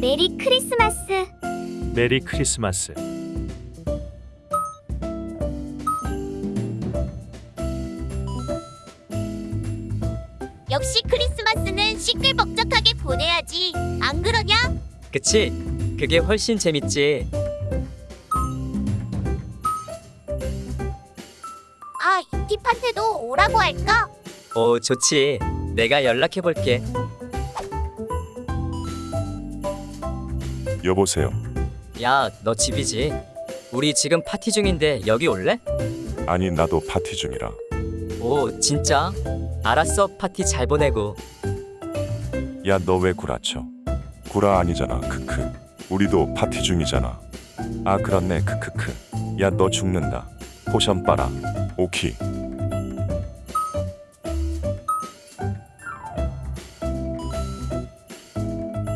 메리 크리스마스. 메리 크리스마스. 역시 크리스마스는 시끌벅적하게 보내야지. 안 그러냐? 그치? 그게 훨씬 재밌지. 아, 이팁한테도 오라고 할까? 오, 좋지. 내가 연락해 볼게. 여보세요. 야, 너 집이지? 우리 지금 파티 중인데 여기 올래? 아니 나도 파티 중이라. 오, 진짜? 알았어. 파티 잘 보내고. 야 너 왜 구라쳐? 구라 아니잖아. 크크. 우리도 파티 중이잖아. 아 그렇네. 크크크. 야 너 죽는다. potion 빨아. 오키.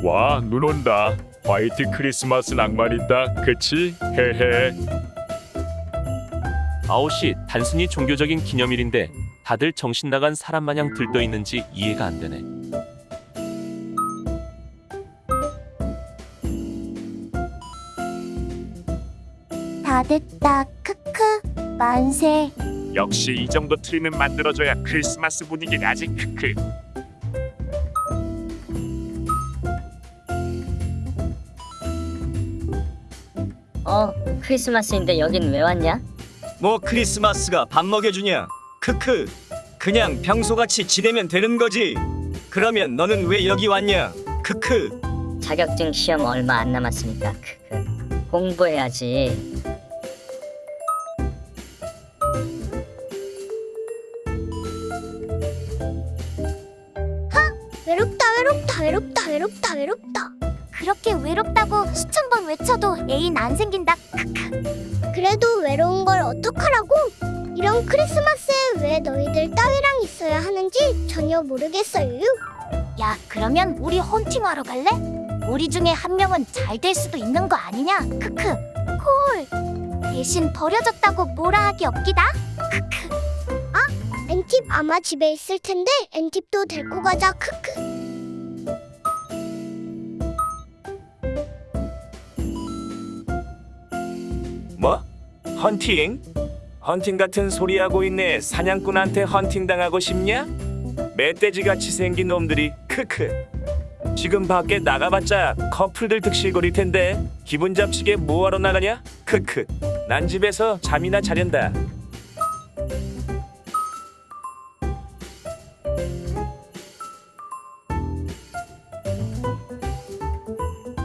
와, 눈 온다. 화이트 크리스마스 낭만 있다. 그치? 헤헤. 아웃이 단순히 종교적인 기념일인데 다들 정신 나간 사람 마냥 들떠 있는지 이해가 안 되네. 다 됐다. 크크. 만세. 역시 이 정도 트리는 만들어줘야 크리스마스 분위기 나지. 크크. 어, 크리스마스인데 여긴 왜 왔냐? 뭐 크리스마스가 밥 먹여주냐? 크크. 그냥 평소같이 지내면 되는 거지. 그러면 너는 왜 여기 왔냐? 크크. 자격증 시험 얼마 안 남았으니까 크크. 공부해야지. 외롭다, 외롭다, 외롭다, 외롭다, 외롭다. 그렇게 외롭다고 수천 번 외쳐도 애인 안 생긴다. 크크. 그래도 외로운 걸 어떡하라고? 이런 크리스마스에 왜 너희들 따위랑 있어야 하는지 전혀 모르겠어요. 야, 그러면 우리 헌팅하러 갈래? 우리 중에 한 명은 잘 될 수도 있는 거 아니냐? 크크. 콜. 대신 버려졌다고 뭐라 하기 없기다. 크크. 아, 엔팁 아마 집에 있을 텐데 엔팁도 데리고 가자. 크크. 헌팅? 헌팅 같은 소리 하고 있네. 사냥꾼한테 헌팅 당하고 싶냐? 멧돼지같이 생긴 놈들이 크크. 지금 밖에 나가봤자 커플들 득실거릴 텐데 기분 잡치게 뭐하러 나가냐? 크크. 난 집에서 잠이나 자련다.